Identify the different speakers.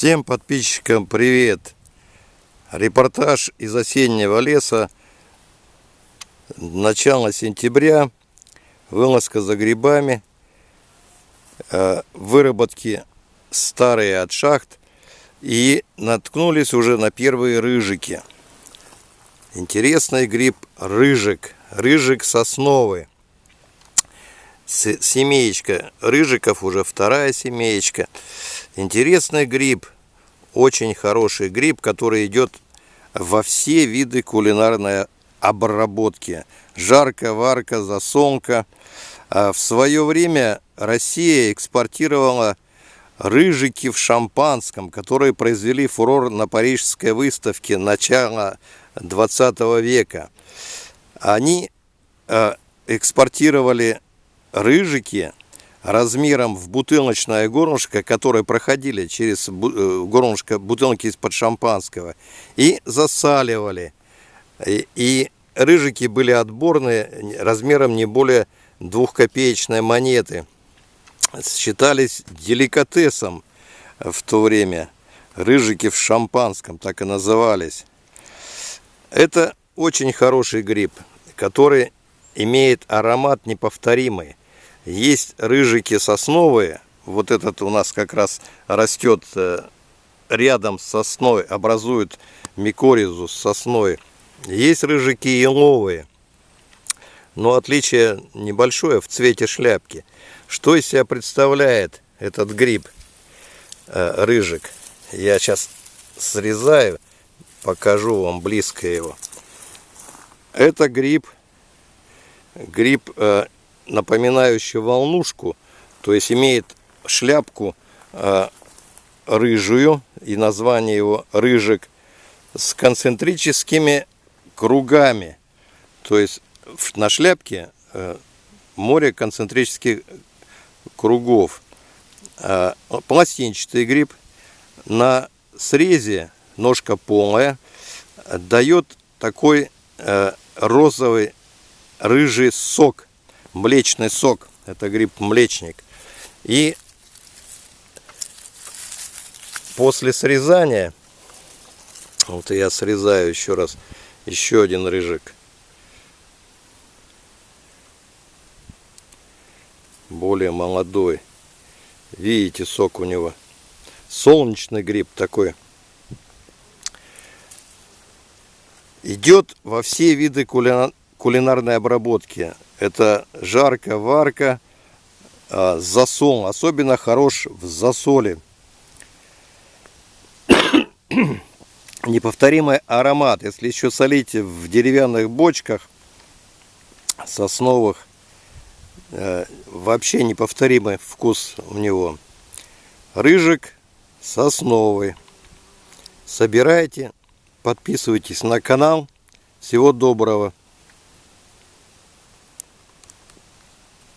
Speaker 1: Всем подписчикам привет! Репортаж из осеннего леса. Начало сентября. Вылазка за грибами. Э, выработки старые от шахт. И наткнулись уже на первые рыжики. Интересный гриб рыжик. Рыжик сосновый. Семеечка рыжиков, уже вторая семеечка. Интересный гриб, очень хороший гриб, который идет во все виды кулинарной обработки. Жарка, варка, засолка. А в свое время Россия экспортировала рыжики в шампанском, которые произвели фурор на парижской выставке начала 20 века. Они э, экспортировали рыжики размером в бутылочное горлышко, которые проходили через э, горлышко бутылки из-под шампанского, и засаливали. И, и рыжики были отборные размером не более двухкопеечной монеты. Считались деликатесом в то время. Рыжики в шампанском так и назывались. Это очень хороший гриб, который имеет аромат неповторимый. Есть рыжики сосновые. Вот этот у нас как раз растет э, рядом с сосной, образует микоризу с сосной. Есть рыжики еловые. Но отличие небольшое в цвете шляпки. Что из себя представляет этот гриб, э, рыжик? Я сейчас срезаю, покажу вам близко его. Это гриб, гриб э, напоминающий волнушку, то есть имеет шляпку э, рыжую, и название его рыжик, с концентрическими кругами. То есть на шляпке э, море концентрических кругов. Э, пластинчатый гриб на срезе, ножка полая, дает такой розовый рыжий сок млечный сок. Это гриб-млечник. И после срезания, вот я срезаю еще раз, еще один рыжик. Более молодой. Видите, сок у него. Солнечный гриб такой. Идет во все виды кулинарной обработки. Это жарко, варка, засол. Особенно хорош в засоле. Неповторимый аромат. Если еще солить в деревянных бочках сосновых, э, вообще неповторимый вкус у него. Рыжик сосновый. Собирайте, подписывайтесь на канал. Всего доброго.